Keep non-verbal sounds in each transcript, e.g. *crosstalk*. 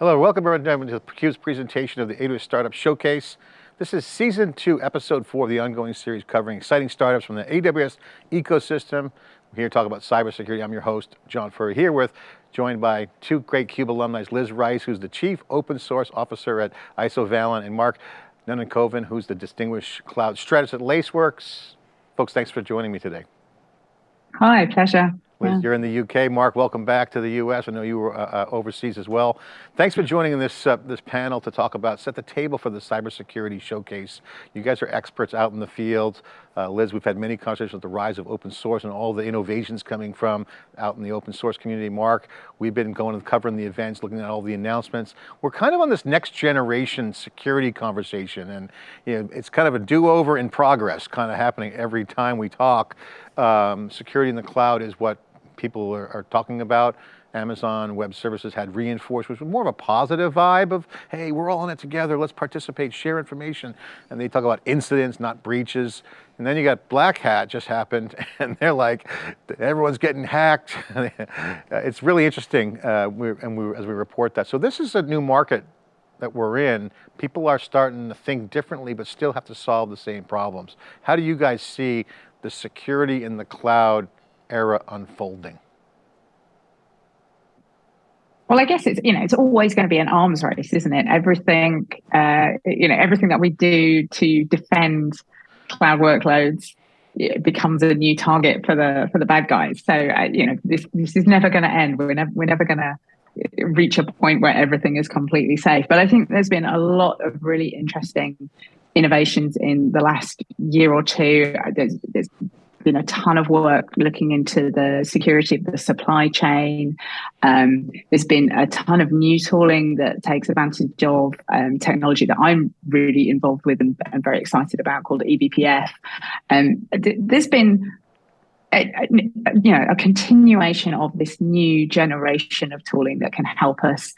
Hello, welcome everyone to theCUBE's presentation of the AWS Startup Showcase. This is season two, episode four of the ongoing series covering exciting startups from the AWS ecosystem. We're here to talk about cybersecurity. I'm your host, John Furrier, here with, joined by two great CUBE alumni, Liz Rice, who's the Chief Open Source Officer at Isovalent, and Mark Nunnikhoven, who's the Distinguished Cloud Strategist at Laceworks. Folks, thanks for joining me today. Hi, pleasure. Yeah. you're in the UK. Mark, welcome back to the US. I know you were uh, uh, overseas as well. Thanks for joining in this, uh, this panel to talk about, set the table for the cybersecurity showcase. You guys are experts out in the field. Uh, Liz, we've had many conversations with the rise of open source and all the innovations coming from out in the open source community. Mark, we've been going and covering the events, looking at all the announcements. We're kind of on this next generation security conversation and you know, it's kind of a do-over in progress kind of happening every time we talk. Um, security in the cloud is what people are, are talking about. Amazon Web Services had reinforced, which was more of a positive vibe of, hey, we're all in it together, let's participate, share information. And they talk about incidents, not breaches. And then you got Black Hat just happened, *laughs* and they're like, everyone's getting hacked. *laughs* it's really interesting, uh, and we, as we report that. So this is a new market that we're in. People are starting to think differently, but still have to solve the same problems. How do you guys see the security in the cloud era unfolding? Well, I guess it's you know it's always going to be an arms race, isn't it? Everything uh, you know everything that we do to defend cloud workloads becomes a new target for the for the bad guys. So uh, you know this this is never going to end. We're never we're never going to reach a point where everything is completely safe. But I think there's been a lot of really interesting innovations in the last year or two. There's, there's been a ton of work looking into the security of the supply chain. Um, there's been a ton of new tooling that takes advantage of um, technology that I'm really involved with and, and very excited about called eBPF. Um, th- there's been a, a, you know a continuation of this new generation of tooling that can help us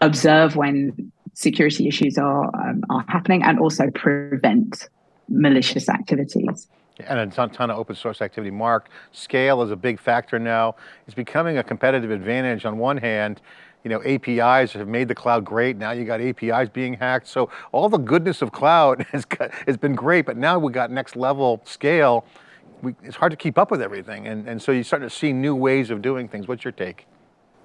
observe when security issues are um, are happening and also prevent malicious activities and a ton, ton, of open source activity. Mark, scale is a big factor now. It's becoming a competitive advantage on one hand, you know, APIs have made the cloud great. Now you got APIs being hacked. So all the goodness of cloud *laughs* has, got, has been great, but now we got next level scale. We, it's hard to keep up with everything. And, and so you're starting to see new ways of doing things. What's your take?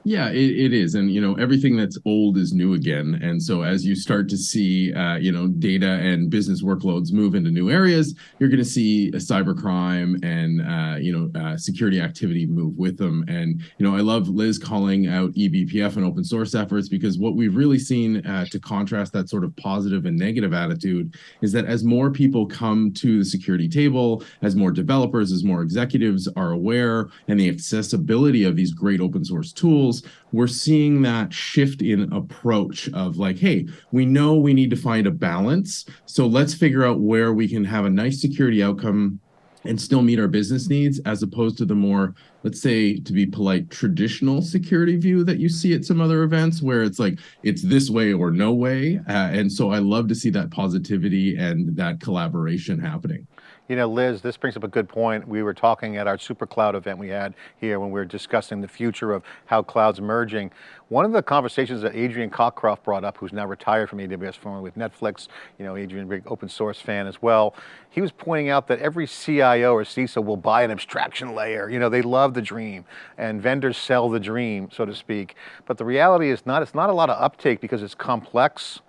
Yeah, it, it is. And, you know, everything that's old is new again. And so as you start to see, uh, you know, data and business workloads move into new areas, you're going to see a cybercrime and, uh, you know, uh, security activity move with them. And, you know, I love Liz calling out eBPF and open source efforts because what we've really seen uh, to contrast that sort of positive and negative attitude is that as more people come to the security table, as more developers, as more executives are aware and the accessibility of these great open source tools, we're seeing that shift in approach of like, hey, we know we need to find a balance. So let's figure out where we can have a nice security outcome and still meet our business needs as opposed to the more let's say to be polite traditional security view that you see at some other events where it's like it's this way or no way uh, and so i love to see that positivity and that collaboration happening you know, Liz, this brings up a good point. We were talking at our super cloud event we had here when we were discussing the future of how cloud's merging. One of the conversations that Adrian Cockcroft brought up, who's now retired from AWS, formerly with Netflix, you know, Adrian, big open source fan as well. He was pointing out that every CIO or CISO will buy an abstraction layer. You know, they love the dream and vendors sell the dream, so to speak. But the reality is not, it's not a lot of uptake because it's complex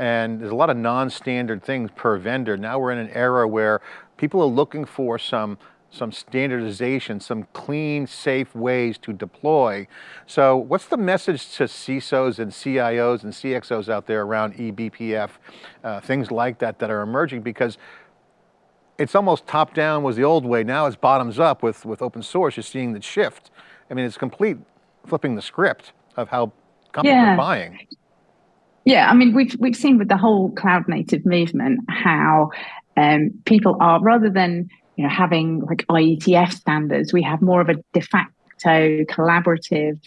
and there's a lot of non-standard things per vendor. Now we're in an era where people are looking for some some standardization, some clean, safe ways to deploy. So what's the message to CISOs and CIOs and CXOs out there around eBPF, uh, things like that that are emerging because it's almost top down was the old way, now it's bottoms up with, with open source, you're seeing the shift. I mean, it's complete flipping the script of how companies yeah. are buying. Yeah, I mean, we've we've seen with the whole cloud native movement how um, people are rather than you know having like IETF standards, we have more of a de facto collaborative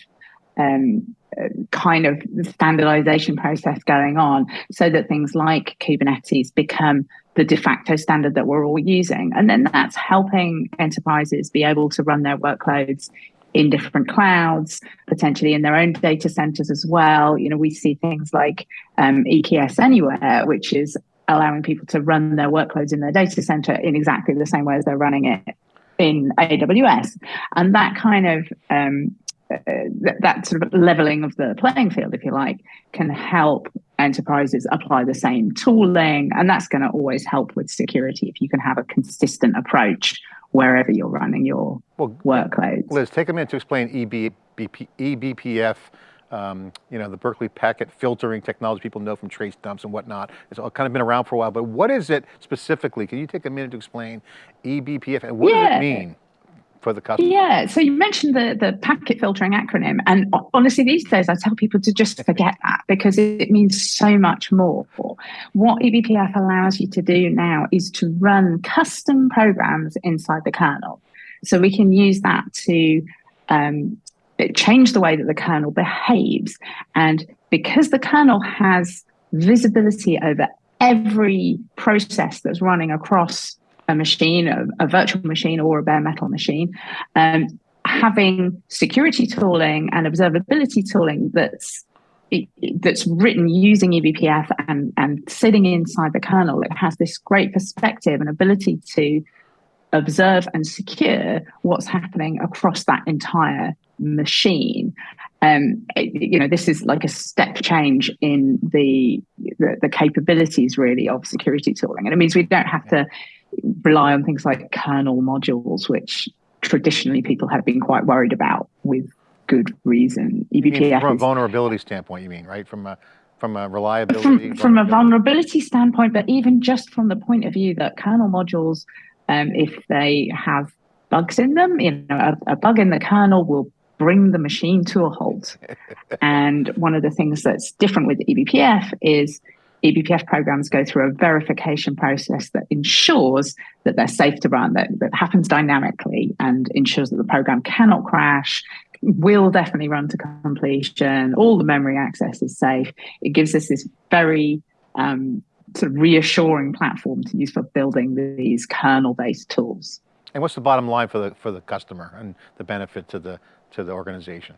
um, uh, kind of standardization process going on, so that things like Kubernetes become the de facto standard that we're all using, and then that's helping enterprises be able to run their workloads in different clouds, potentially in their own data centers as well. You know, we see things like um, EKS Anywhere, which is allowing people to run their workloads in their data center in exactly the same way as they're running it in AWS. And that kind of um, uh, that, that sort of leveling of the playing field, if you like, can help enterprises apply the same tooling. And that's going to always help with security if you can have a consistent approach wherever you're running your well, workloads. Liz, take a minute to explain EBP, eBPF, um, you know, the Berkeley packet filtering technology people know from trace dumps and whatnot. It's all kind of been around for a while, but what is it specifically? Can you take a minute to explain eBPF and what yeah. does it mean? For the customer? Yeah, so you mentioned the, the packet filtering acronym. And honestly, these days I tell people to just forget that because it means so much more. For what eBPF allows you to do now is to run custom programs inside the kernel. So we can use that to um, change the way that the kernel behaves. And because the kernel has visibility over every process that's running across a machine, a, a virtual machine, or a bare metal machine, um, having security tooling and observability tooling that's that's written using eBPF and, and sitting inside the kernel, it has this great perspective and ability to observe and secure what's happening across that entire machine. Um, you know, this is like a step change in the, the, the capabilities really of security tooling, and it means we don't have to rely on things like kernel modules, which traditionally people have been quite worried about with good reason. eBPF from a vulnerability standpoint, you mean, right? From a from a reliability from, from a vulnerability standpoint, but even just from the point of view that kernel modules, um, if they have bugs in them, you know, a, a bug in the kernel will bring the machine to a halt. *laughs* and one of the things that's different with eBPF is eBPF programs go through a verification process that ensures that they're safe to run, that, that happens dynamically and ensures that the program cannot crash, will definitely run to completion, all the memory access is safe. It gives us this very um, sort of reassuring platform to use for building these kernel-based tools. And what's the bottom line for the for the customer and the benefit to the to the organization?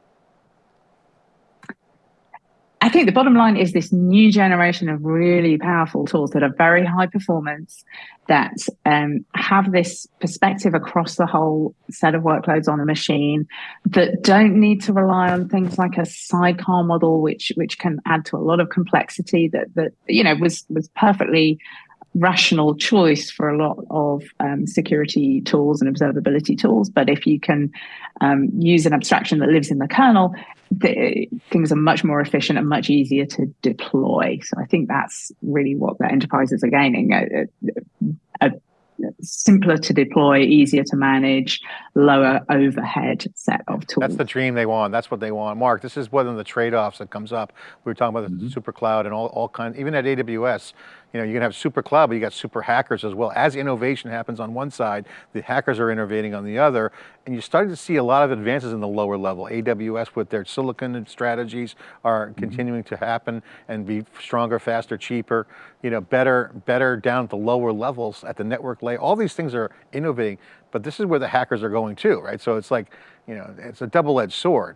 I think the bottom line is this new generation of really powerful tools that are very high performance, that um, have this perspective across the whole set of workloads on a machine, that don't need to rely on things like a sidecar model, which which can add to a lot of complexity. That that you know was was perfectly rational choice for a lot of um, security tools and observability tools. But if you can um, use an abstraction that lives in the kernel, the, things are much more efficient and much easier to deploy. So I think that's really what the enterprises are gaining. A, a, a simpler to deploy, easier to manage, lower overhead set of tools. That's the dream they want. That's what they want. Mark, this is one of the trade-offs that comes up. We were talking about the mm -hmm. super cloud and all, all kinds, even at AWS, you know, you can have super cloud, but you got super hackers as well. As innovation happens on one side, the hackers are innovating on the other, and you're starting to see a lot of advances in the lower level. AWS with their silicon strategies are mm -hmm. continuing to happen and be stronger, faster, cheaper, you know, better, better down at the lower levels at the network layer. All these things are innovating, but this is where the hackers are going too, right? So it's like, you know, it's a double-edged sword.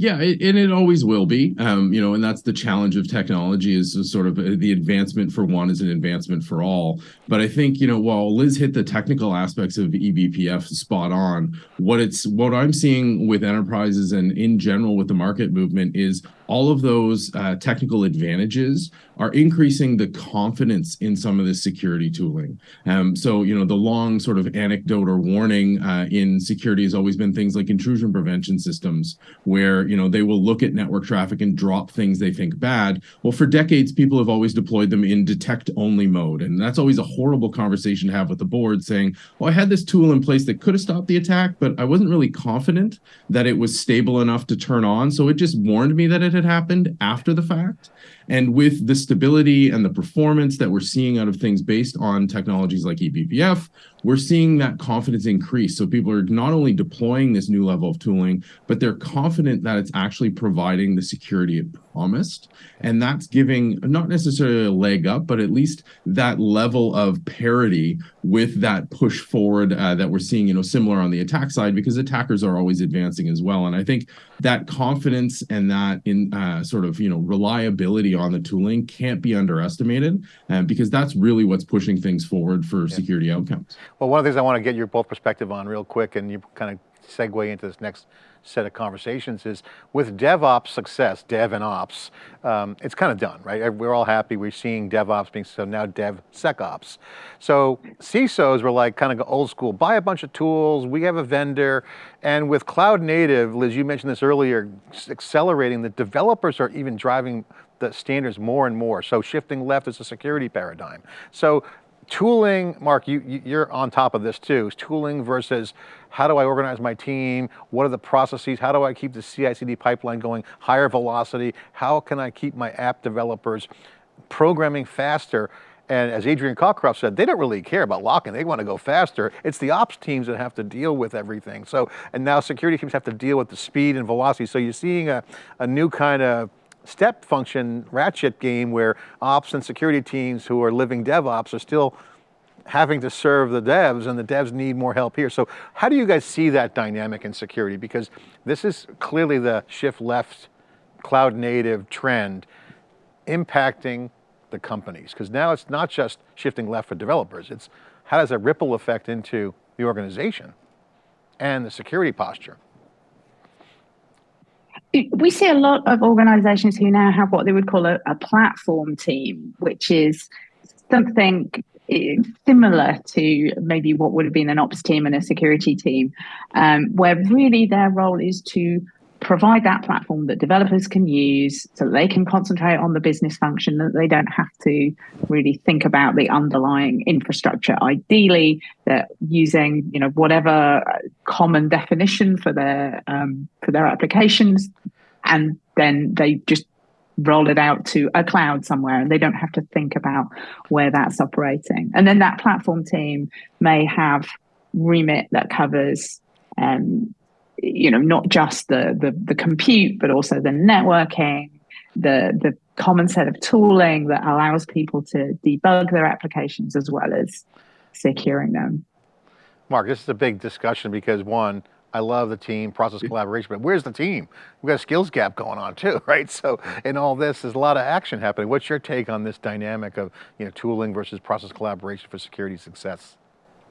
Yeah, it, and it always will be. Um, you know, and that's the challenge of technology is sort of uh, the advancement for one is an advancement for all. But I think, you know, while Liz hit the technical aspects of eBPF spot on, what it's what I'm seeing with enterprises and in general with the market movement is all of those uh, technical advantages are increasing the confidence in some of this security tooling. Um, so, you know, the long sort of anecdote or warning uh, in security has always been things like intrusion prevention systems, where, you know, they will look at network traffic and drop things they think bad. Well, for decades, people have always deployed them in detect only mode. And that's always a horrible conversation to have with the board saying, well, I had this tool in place that could have stopped the attack, but I wasn't really confident that it was stable enough to turn on. So it just warned me that it had happened after the fact. And with the stability and the performance that we're seeing out of things based on technologies like eBPF, we're seeing that confidence increase. So people are not only deploying this new level of tooling, but they're confident that it's actually providing the security it promised. And that's giving not necessarily a leg up, but at least that level of parity with that push forward uh, that we're seeing, you know, similar on the attack side, because attackers are always advancing as well. And I think that confidence and that in uh, sort of, you know, reliability on the tooling can't be underestimated uh, because that's really what's pushing things forward for yeah. security outcomes. Well, one of the things I want to get your both perspective on real quick, and you kind of segue into this next set of conversations is with DevOps success, Dev and Ops, um, it's kind of done, right? We're all happy. We're seeing DevOps being so now DevSecOps. So CISOs were like kind of old school, buy a bunch of tools, we have a vendor, and with cloud native, Liz, you mentioned this earlier, accelerating, the developers are even driving the standards more and more. So shifting left is a security paradigm. So tooling, Mark, you, you're on top of this too, tooling versus how do I organize my team? What are the processes? How do I keep the CI/CD pipeline going higher velocity? How can I keep my app developers programming faster? And as Adrian Cockcroft said, they don't really care about locking. They want to go faster. It's the ops teams that have to deal with everything. So, and now security teams have to deal with the speed and velocity. So you're seeing a, a new kind of step function ratchet game where ops and security teams who are living DevOps are still having to serve the devs and the devs need more help here. So how do you guys see that dynamic in security? Because this is clearly the shift left cloud native trend impacting the companies. Because now it's not just shifting left for developers, it's how does that ripple effect into the organization and the security posture? We see a lot of organizations who now have what they would call a, a platform team, which is something eh, similar to maybe what would have been an ops team and a security team, um, where really their role is to provide that platform that developers can use so that they can concentrate on the business function that they don't have to really think about the underlying infrastructure. Ideally they're using you know whatever common definition for their um, for their applications and then they just roll it out to a cloud somewhere and they don't have to think about where that's operating. And then that platform team may have remit that covers um, you know not just the, the the compute but also the networking the the common set of tooling that allows people to debug their applications as well as securing them mark this is a big discussion because one I love the team, process collaboration, but where's the team? We've got a skills gap going on too, *laughs* right? So in all this, there's a lot of action happening. What's your take on this dynamic of you know, tooling versus process collaboration for security success?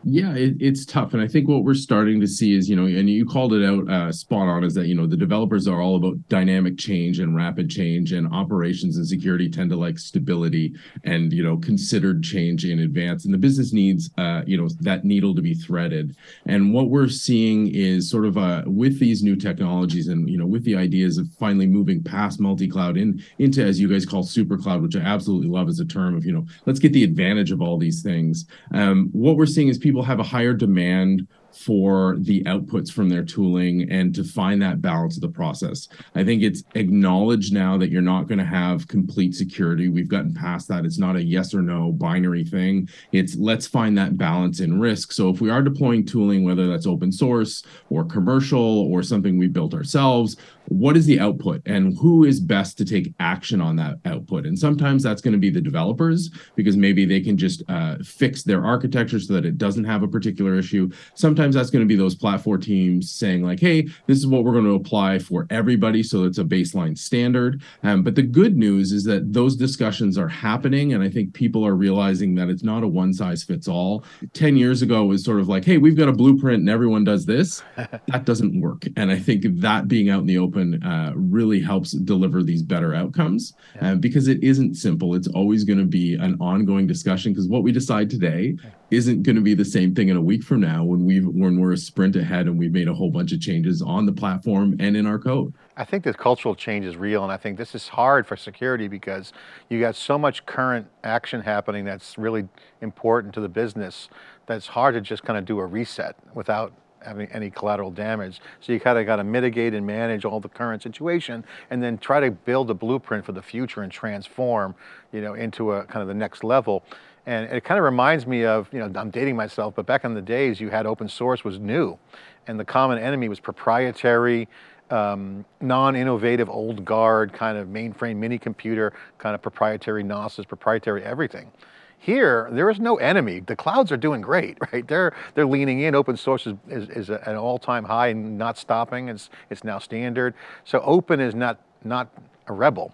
Yeah, it, it's tough. And I think what we're starting to see is, you know, and you called it out uh, spot on, is that, you know, the developers are all about dynamic change and rapid change, and operations and security tend to like stability and, you know, considered change in advance. And the business needs, uh, you know, that needle to be threaded. And what we're seeing is sort of uh, with these new technologies and, you know, with the ideas of finally moving past multi-cloud in into, as you guys call super cloud, which I absolutely love as a term of, you know, let's get the advantage of all these things. Um, what we're seeing is people have a higher demand for the outputs from their tooling and to find that balance of the process. I think it's acknowledged now that you're not going to have complete security. We've gotten past that. It's not a yes or no binary thing. It's let's find that balance in risk. So if we are deploying tooling, whether that's open source or commercial or something we built ourselves, what is the output and who is best to take action on that output? And sometimes that's going to be the developers because maybe they can just uh, fix their architecture so that it doesn't have a particular issue. Sometimes sometimes that's going to be those platform teams saying like, hey, this is what we're going to apply for everybody. So it's a baseline standard. Um, but the good news is that those discussions are happening. And I think people are realizing that it's not a one size fits all. 10 years ago was sort of like, hey, we've got a blueprint and everyone does this. *laughs* that doesn't work. And I think that being out in the open uh, really helps deliver these better outcomes yeah. uh, because it isn't simple. It's always going to be an ongoing discussion because what we decide today isn't going to be the same thing in a week from now when we've when we're a sprint ahead and we've made a whole bunch of changes on the platform and in our code. I think this cultural change is real and I think this is hard for security because you got so much current action happening that's really important to the business that it's hard to just kind of do a reset without having any collateral damage. So you kind of got to mitigate and manage all the current situation and then try to build a blueprint for the future and transform, you know, into a kind of the next level. And it kind of reminds me of, you know, I'm dating myself, but back in the days you had open source was new and the common enemy was proprietary, um, non-innovative, old guard kind of mainframe mini computer, kind of proprietary NOSes, proprietary everything. Here, there is no enemy. The clouds are doing great, *laughs* right? They're they're leaning in. Open source is, is, is an all-time high and not stopping. It's it's now standard. So open is not not a rebel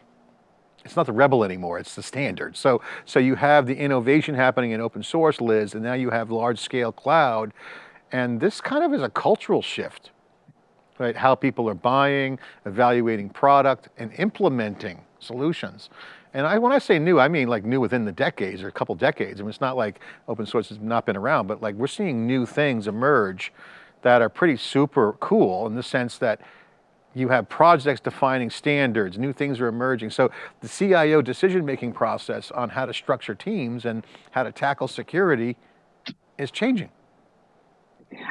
it's not the rebel anymore, it's the standard. So, so you have the innovation happening in open source, Liz, and now you have large scale cloud. And this kind of is a cultural shift, right? How people are buying, evaluating product, and implementing solutions. And I, when I say new, I mean like new within the decades or a couple decades. I mean, it's not like open source has not been around, but like we're seeing new things emerge that are pretty super cool in the sense that you have projects defining standards, new things are emerging. So the CIO decision-making process on how to structure teams and how to tackle security is changing.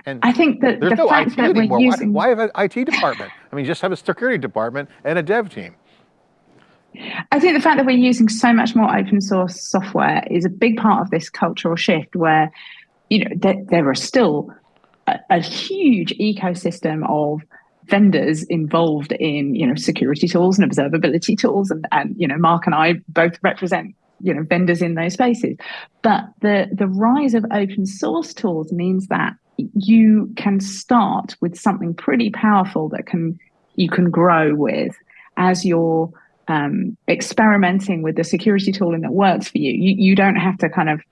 And I think that there's the no fact IT that anymore. we're using... why, why have an IT department? I mean, just have a security department and a dev team. I think the fact that we're using so much more open source software is a big part of this cultural shift where, you know, there, there are still a, a huge ecosystem of vendors involved in you know security tools and observability tools and, and you know mark and i both represent you know vendors in those spaces but the the rise of open source tools means that you can start with something pretty powerful that can you can grow with as you're um, experimenting with the security tooling that works for you. you you don't have to kind of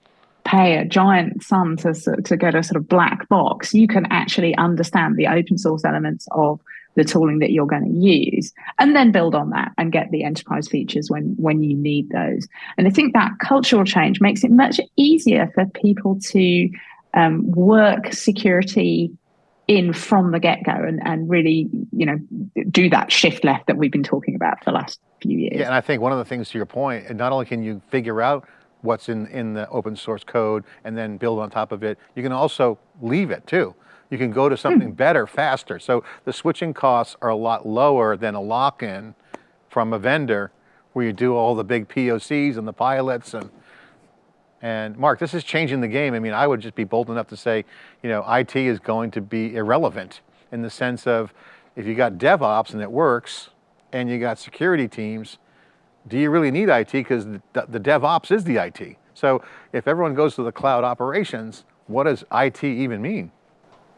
pay a giant sum to, to get a sort of black box, you can actually understand the open source elements of the tooling that you're going to use and then build on that and get the enterprise features when when you need those. And i think that cultural change makes it much easier for people to um, work security in from the get-go and, and really you know do that shift left that we've been talking about for the last few years. Yeah and i think one of the things to your point not only can you figure out what's in, in the open source code and then build on top of it. You can also leave it too. You can go to something hmm. better, faster. So the switching costs are a lot lower than a lock-in from a vendor where you do all the big POCs and the pilots and and Mark, this is changing the game. I mean, I would just be bold enough to say, you know, IT is going to be irrelevant in the sense of if you got DevOps and it works and you got security teams, do you really need IT? Because the, the DevOps is the IT. So if everyone goes to the cloud operations, what does IT even mean?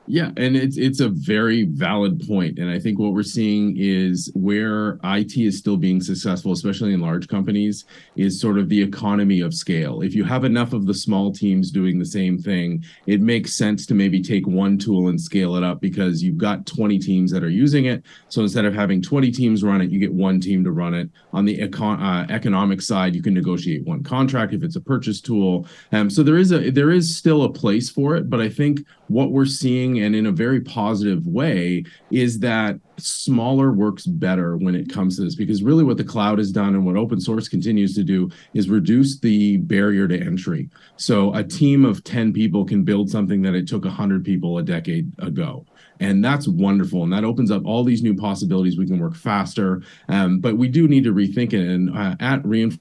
Yeah, and it's it's a very valid point. And I think what we're seeing is where IT is still being successful, especially in large companies, is sort of the economy of scale. If you have enough of the small teams doing the same thing, it makes sense to maybe take one tool and scale it up because you've got 20 teams that are using it. So instead of having 20 teams run it, you get one team to run it. On the econ uh, economic side, you can negotiate one contract if it's a purchase tool. Um, so there is a there is still a place for it, but I think what we're seeing and in a very positive way is that smaller works better when it comes to this because really what the cloud has done and what open source continues to do is reduce the barrier to entry. So a team of 10 people can build something that it took 100 people a decade ago. And that's wonderful. And that opens up all these new possibilities. We can work faster. Um, but we do need to rethink it. And uh, at re:Inforce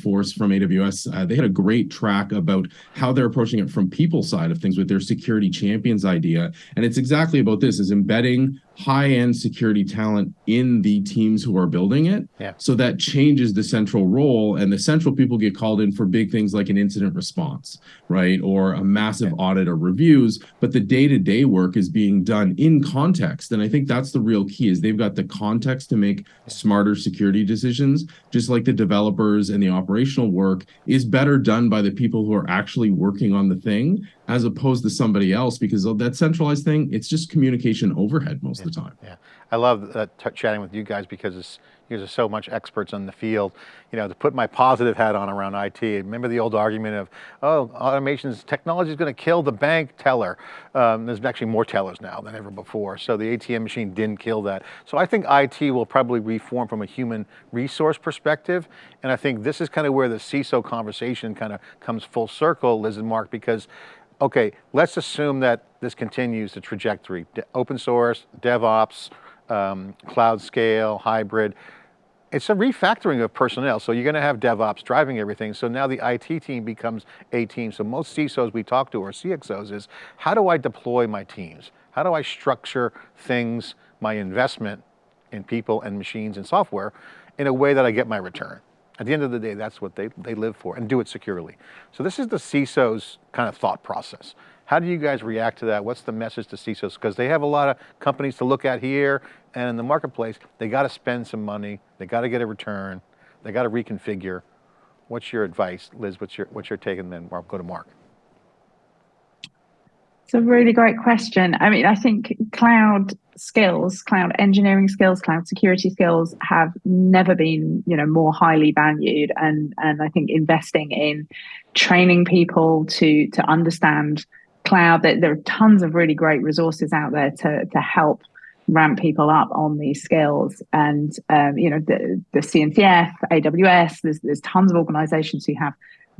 Force from AWS, uh, they had a great track about how they're approaching it from people side of things with their security champions idea. And it's exactly about this is embedding high-end security talent in the teams who are building it. Yeah. So that changes the central role and the central people get called in for big things like an incident response, right? Or a massive yeah. audit or reviews, but the day-to-day -day work is being done in context. And I think that's the real key is they've got the context to make smarter security decisions, just like the developers and the operational work is better done by the people who are actually working on the thing as opposed to somebody else because that centralized thing, it's just communication overhead most yeah, of the time. Yeah, I love uh, chatting with you guys because you guys are so much experts on the field. You know, to put my positive hat on around IT, remember the old argument of, oh, automation's technology is going to kill the bank teller. Um, there's actually more tellers now than ever before. So the ATM machine didn't kill that. So I think IT will probably reform from a human resource perspective. And I think this is kind of where the CISO conversation kind of comes full circle, Liz and Mark, because okay, let's assume that this continues the trajectory, open source, DevOps, um, cloud scale, hybrid. It's a refactoring of personnel. So you're going to have DevOps driving everything. So now the IT team becomes a team. So most CISOs we talk to or CXOs is, how do I deploy my teams? How do I structure things, my investment in people and machines and software in a way that I get my return? At the end of the day, that's what they, they live for and do it securely. So this is the CISO's kind of thought process. How do you guys react to that? What's the message to CISOs? Because they have a lot of companies to look at here and in the marketplace, they got to spend some money, they got to get a return, they got to reconfigure. What's your advice, Liz? What's your, what's your take and then I'll go to Mark. It's a really great question. I mean, I think cloud skills, cloud engineering skills, cloud security skills have never been, you know, more highly valued. And and I think investing in training people to to understand cloud, that there are tons of really great resources out there to to help ramp people up on these skills. And um, you know, the the CNCF, AWS, there's there's tons of organizations who have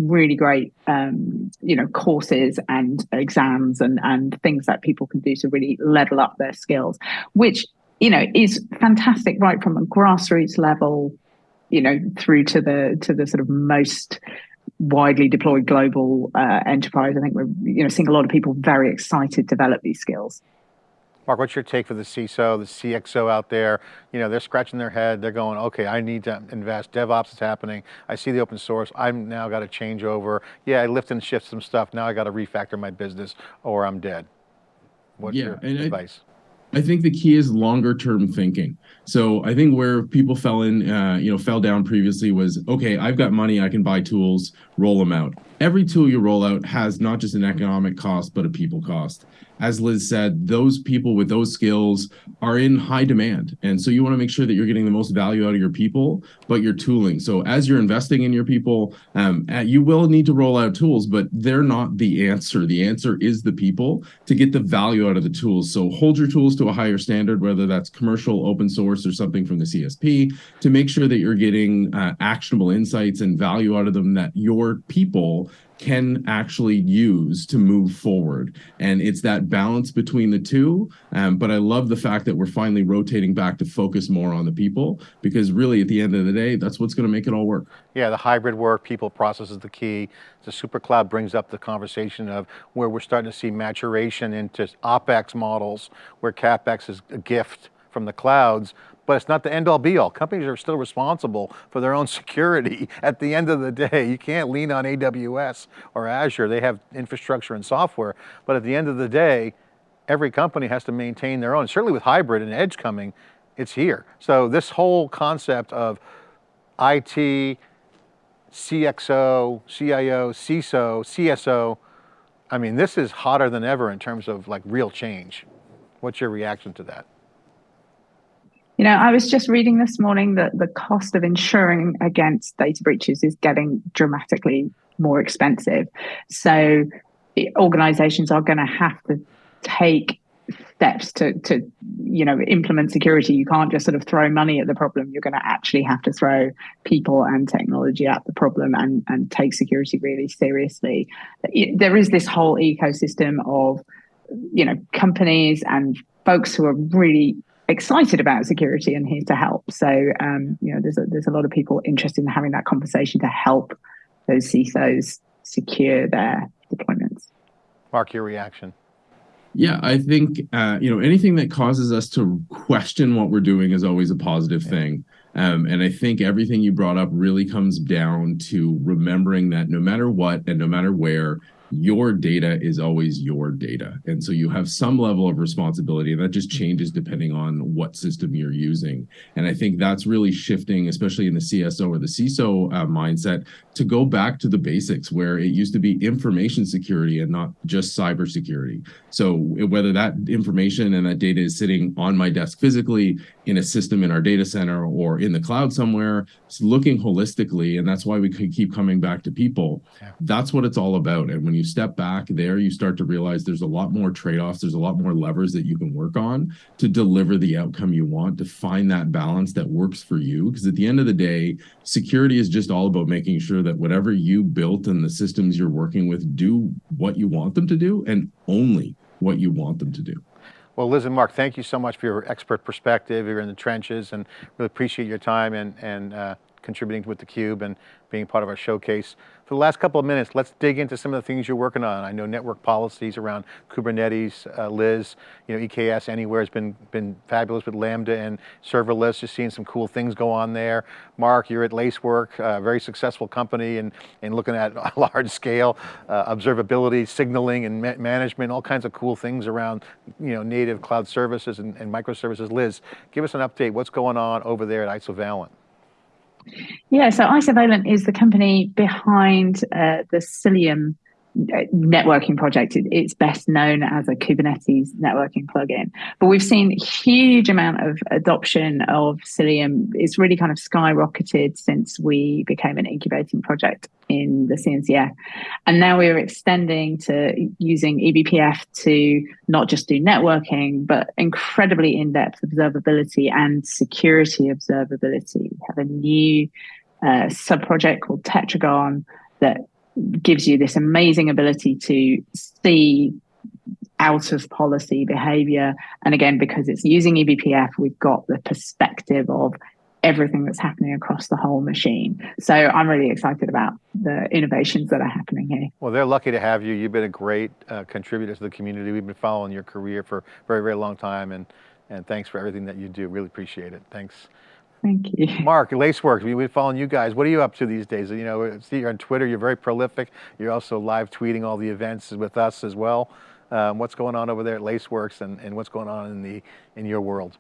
really great um, you know courses and exams and and things that people can do to really level up their skills which you know is fantastic right from a grassroots level you know through to the to the sort of most widely deployed global uh, enterprise. I think we're you know seeing a lot of people very excited to develop these skills Mark, what's your take for the CISO, the CXO out there? You know, they're scratching their head. They're going, okay, I need to invest. DevOps is happening. I see the open source. I'm now got to change over. Yeah, I lift and shift some stuff. Now I got to refactor my business or I'm dead. What's yeah, your advice? I, I think the key is longer term thinking. So I think where people fell in, uh, you know, fell down previously was, okay, I've got money, I can buy tools, roll them out. Every tool you roll out has not just an economic cost, but a people cost as Liz said, those people with those skills are in high demand. And so you want to make sure that you're getting the most value out of your people, but your tooling. So as you're investing in your people, um, uh, you will need to roll out tools, but they're not the answer. The answer is the people to get the value out of the tools. So hold your tools to a higher standard, whether that's commercial, open source, or something from the CSP, to make sure that you're getting uh, actionable insights and value out of them that your people can actually use to move forward. And it's that balance between the two. Um, but I love the fact that we're finally rotating back to focus more on the people, because really at the end of the day, that's what's going to make it all work. Yeah, the hybrid work, people process is the key. The super cloud brings up the conversation of where we're starting to see maturation into OpEx models, where CapEx is a gift from the clouds, but it's not the end all be all. Companies are still responsible for their own security *laughs* at the end of the day. You can't lean on AWS or Azure. They have infrastructure and software, but at the end of the day, every company has to maintain their own. Certainly with hybrid and edge coming, it's here. So this whole concept of IT, CXO, CIO, CISO, CSO, I mean, this is hotter than ever in terms of like real change. What's your reaction to that? You know, I was just reading this morning that the cost of insuring against data breaches is getting dramatically more expensive. So eh, organizations are going to have to take steps to to you know implement security. You can't just sort of throw money at the problem. You're going to actually have to throw people and technology at the problem and and take security really seriously. Eh, there is this whole ecosystem of you know companies and folks who are really excited about security and here to help. So um, you know, there's a, there's a lot of people interested in having that conversation to help those CISOs secure their deployments. Mark, your reaction. Yeah, I think uh, you know anything that causes us to question what we're doing is always a positive yeah. thing. Um, and I think everything you brought up really comes down to remembering that no matter what and no matter where, your data is always your data. And so you have some level of responsibility and that just changes depending on what system you're using. And I think that's really shifting, especially in the CSO or the CISO uh, mindset to go back to the basics where it used to be information security and not just cybersecurity. So whether that information and that data is sitting on my desk physically in a system in our data center or in the cloud somewhere, it's looking holistically. And that's why we could keep coming back to people. That's what it's all about. And when you you step back there, you start to realize there's a lot more trade-offs, there's a lot more levers that you can work on to deliver the outcome you want, to find that balance that works for you. Because at the end of the day, security is just all about making sure that whatever you built and the systems you're working with do what you want them to do and only what you want them to do. Well, Liz and Mark, thank you so much for your expert perspective. You're in the trenches and really appreciate your time and, and uh, contributing with theCUBE and being part of our showcase. For the last couple of minutes, let's dig into some of the things you're working on. I know network policies around Kubernetes, uh, Liz, you know, EKS Anywhere has been, been fabulous with Lambda and serverless, just seeing some cool things go on there. Mark, you're at Lacework, a very successful company and, and looking at *laughs* large scale uh, observability, signaling and ma management, all kinds of cool things around you know, native cloud services and, and microservices. Liz, give us an update, what's going on over there at Isovalent? Yeah, so Isovalent is the company behind uh, the Cilium networking project. it's best known as a Kubernetes networking plugin. But we've seen huge amount of adoption of Cilium. It's really kind of skyrocketed since we became an incubating project in the CNCF. And now we're extending to using eBPF to not just do networking, but incredibly in-depth observability and security observability. We have a new uh, sub-project called Tetragon that gives you this amazing ability to see out of policy behavior. And again, because it's using eBPF, we've got the perspective of everything that's happening across the whole machine. So I'm really excited about the innovations that are happening here. Well, they're lucky to have you. You've been a great uh, contributor to the community. We've been following your career for a very, very long time. And, and thanks for everything that you do. Really appreciate it. Thanks. Thank you. Mark, Lacework, we've been following you guys. What are you up to these days? You know, see you're on Twitter, you're very prolific. You're also live tweeting all the events with us as well. Um, what's going on over there at Laceworks and, and what's going on in the in your world?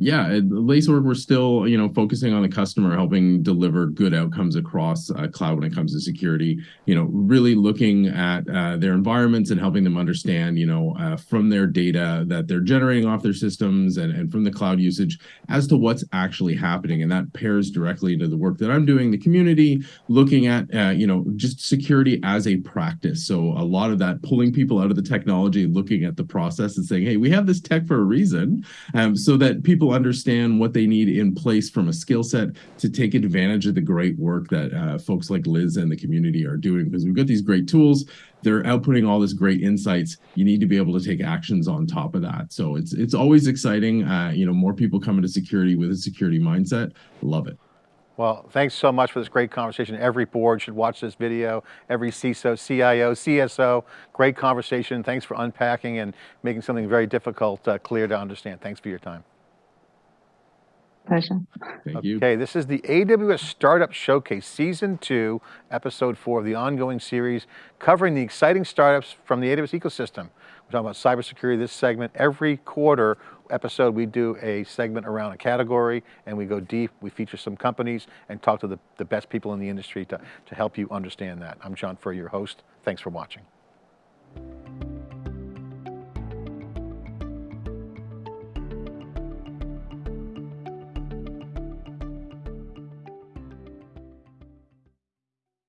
Yeah, at Lacework, we're still, you know, focusing on the customer, helping deliver good outcomes across uh, cloud when it comes to security. You know, really looking at uh, their environments and helping them understand, you know, uh, from their data that they're generating off their systems and, and from the cloud usage as to what's actually happening. And that pairs directly into the work that I'm doing, the community, looking at, uh, you know, just security as a practice. So a lot of that pulling people out of the technology, looking at the process and saying, hey, we have this tech for a reason, um, so that people understand what they need in place from a skill set to take advantage of the great work that uh, folks like Liz and the community are doing because we've got these great tools. They're outputting all this great insights. You need to be able to take actions on top of that. So it's it's always exciting. Uh, you know, more people coming to security with a security mindset. Love it. Well, thanks so much for this great conversation. Every board should watch this video, every CISO, CIO, CSO, great conversation. Thanks for unpacking and making something very difficult uh, clear to understand. Thanks for your time. Pleasure. Thank you. Okay, this is the AWS Startup Showcase, Season 2, Episode 4 of the ongoing series covering the exciting startups from the AWS ecosystem. We're talking about cybersecurity, this segment. Every quarter episode, we do a segment around a category and we go deep. We feature some companies and talk to the, the best people in the industry to, to help you understand that. I'm John Furrier, your host. Thanks for watching.